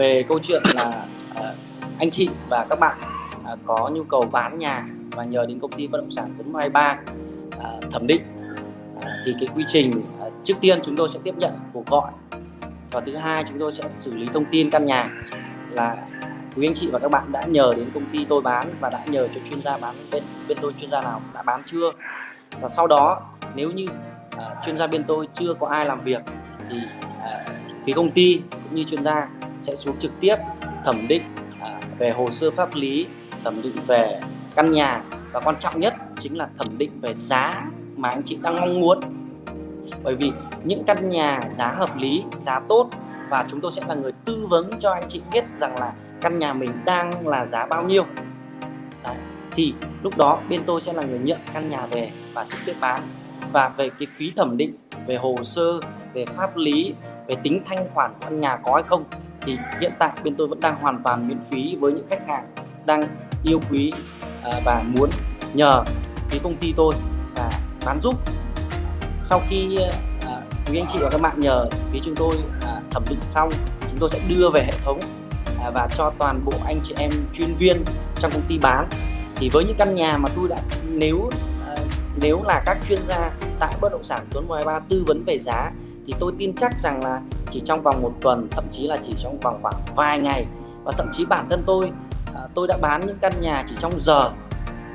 về câu chuyện là à, anh chị và các bạn à, có nhu cầu bán nhà và nhờ đến công ty bất động sản Tuấn 23 à, thẩm định. À, thì cái quy trình à, trước tiên chúng tôi sẽ tiếp nhận cuộc gọi và thứ hai chúng tôi sẽ xử lý thông tin căn nhà là quý anh chị và các bạn đã nhờ đến công ty tôi bán và đã nhờ cho chuyên gia bán bên bên tôi chuyên gia nào đã bán chưa? Và sau đó nếu như à, chuyên gia bên tôi chưa có ai làm việc thì à, phía công ty cũng như chuyên gia sẽ xuống trực tiếp, thẩm định à, về hồ sơ pháp lý, thẩm định về căn nhà và quan trọng nhất chính là thẩm định về giá mà anh chị đang mong muốn bởi vì những căn nhà giá hợp lý, giá tốt và chúng tôi sẽ là người tư vấn cho anh chị biết rằng là căn nhà mình đang là giá bao nhiêu Đấy. thì lúc đó bên tôi sẽ là người nhận căn nhà về và trực tiếp bán và về cái phí thẩm định, về hồ sơ, về pháp lý, về tính thanh khoản của căn nhà có hay không thì hiện tại bên tôi vẫn đang hoàn toàn miễn phí với những khách hàng đang yêu quý à, và muốn nhờ phía công ty tôi và bán giúp. Sau khi à, quý anh chị và các bạn nhờ phía chúng tôi à, thẩm định xong, chúng tôi sẽ đưa về hệ thống và cho toàn bộ anh chị em chuyên viên trong công ty bán. Thì với những căn nhà mà tôi đã, nếu nếu là các chuyên gia tại bất động sản Tuấn 13 tư vấn về giá, thì tôi tin chắc rằng là chỉ trong vòng một tuần, thậm chí là chỉ trong vòng khoảng vài ngày. Và thậm chí bản thân tôi à, tôi đã bán những căn nhà chỉ trong giờ.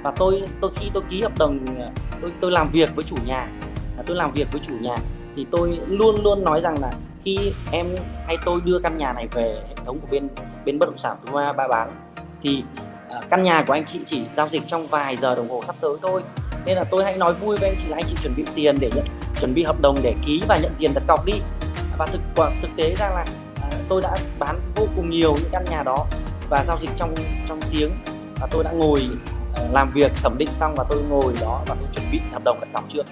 Và tôi tôi khi tôi ký hợp đồng à, tôi tôi làm việc với chủ nhà à, tôi làm việc với chủ nhà, thì tôi luôn luôn nói rằng là khi em hay tôi đưa căn nhà này về hệ thống của bên bên bất động sản chúng ba bán, thì căn nhà của anh chị chỉ giao dịch trong vài giờ đồng hồ sắp tới thôi. Nên là tôi hãy nói vui với anh chị là anh chị chuẩn bị tiền để nhận, chuẩn bị hợp đồng để ký và nhận tiền đặt cọc đi và thực thực tế ra là à, tôi đã bán vô cùng nhiều những căn nhà đó và giao dịch trong trong tiếng. Và tôi đã ngồi à, làm việc, thẩm định xong và tôi ngồi đó và tôi chuẩn bị hợp đồng đặt cọc chưa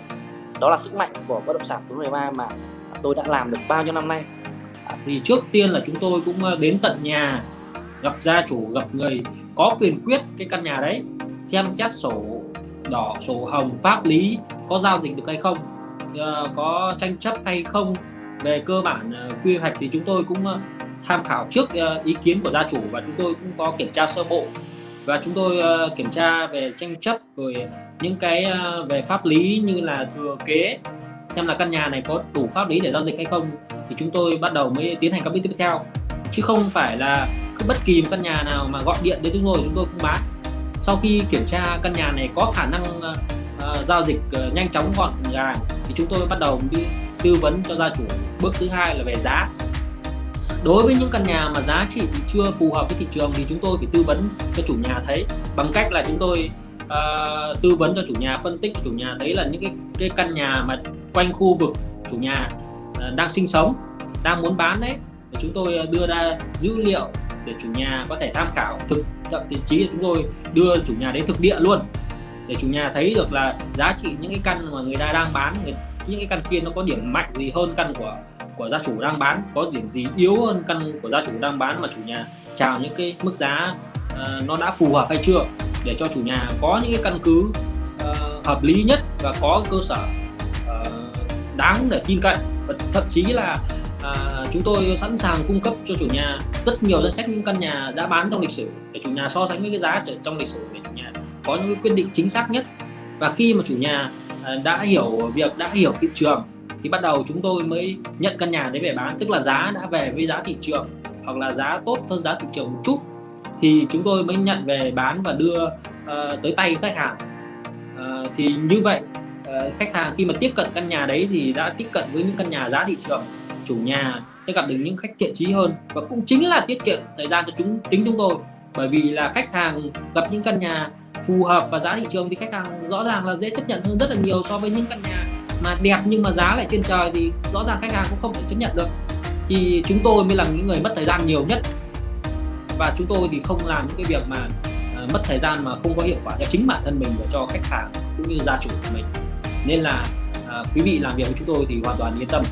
đó là sức mạnh của bất động sản Tuấn 13 mà tôi đã làm được bao nhiêu năm nay. À, thì trước tiên là chúng tôi cũng đến tận nhà, gặp gia chủ, gặp người, có quyền quyết cái căn nhà đấy, xem xét sổ đỏ, sổ hồng, pháp lý có giao dịch được hay không ờ, có tranh chấp hay không về cơ bản ờ, quy hoạch thì chúng tôi cũng ờ, tham khảo trước ờ, ý kiến của gia chủ và chúng tôi cũng có kiểm tra sơ bộ. Và chúng tôi kiểm tra về tranh chấp rồi những cái về pháp lý như là thừa kế xem là căn nhà này có đủ pháp lý để giao dịch hay không thì chúng tôi bắt đầu mới tiến hành các bước tiếp theo. Chứ không phải là cứ bất kỳ một căn nhà nào mà gọi điện đến chúng tôi chúng tôi cũng bán. Sau khi kiểm tra căn nhà này có khả năng uh, giao dịch uh, nhanh chóng gọn gàng thì chúng tôi bắt đầu đi tư vấn cho gia chủ bước thứ hai là về giá. Đối với những căn nhà mà giá trị chưa phù hợp với thị trường thì chúng tôi phải tư vấn cho chủ nhà thấy. Bằng cách là chúng tôi uh, tư vấn cho chủ nhà phân tích cho chủ nhà thấy là những cái cái căn nhà mà quanh khu vực chủ nhà uh, đang sinh sống đang muốn bán đấy chúng tôi ờ, đưa ra dữ liệu để chủ nhà có thể tham khảo thực thậm chí chúng tôi đưa chủ nhà đến thực địa luôn. Để chủ nhà thấy được là giá trị những cái căn mà người ta đang bán những cái căn kia nó có điểm mạnh gì hơn căn của của gia chủ đang bán? Có điểm gì yếu hơn căn của gia chủ đang bán mà chủ nhà chào những cái mức giá uh, nó đã phù hợp hay chưa? Để cho chủ nhà có những cái căn cứ uh, hợp lý nhất và có cơ sở uh, đáng để tin cậy. Và thậm chí là uh, chúng tôi sẵn sàng cung cấp cho chủ nhà rất nhiều danh sách những căn nhà đã bán trong lịch sử để chủ nhà so sánh với cái giá trong lịch sử để chủ nhà có những quyết định chính xác nhất. Và khi mà chủ nhà uh, Ờ, đã hiểu việc đã hiểu thị trường thì bắt đầu chúng tôi mới nhận căn nhà đấy về bán. Tức là giá đã về với giá thị trường hoặc là giá tốt hơn giá thị trường một chút. Thì chúng tôi mới nhận về bán và đưa uh, tới tay khách hàng. Uh, thì như vậy uh, khách hàng khi mà tiếp cận căn nhà đấy thì đã tiếp cận với những căn nhà giá thị trường. Chủ nhà sẽ gặp được những khách thiện trí hơn và cũng chính là tiết kiệm thời gian cho chúng tính chúng tôi. Bởi vì là khách hàng gặp những căn nhà phù hợp và giá thị trường thì khách hàng rõ ràng là dễ chấp nhận hơn rất là nhiều so với những căn nhà mà đẹp nhưng mà giá lại trên trời thì rõ ràng khách hàng cũng không thể chấp nhận được. Thì chúng tôi mới là những người mất thời gian nhiều nhất. Và chúng tôi thì không làm những cái việc mà uh, mất thời gian mà không có hiệu quả cho chính bản thân mình và cho khách hàng cũng như gia chủ của mình. Nên là uh, quý vị làm việc với chúng tôi thì hoàn toàn yên tâm.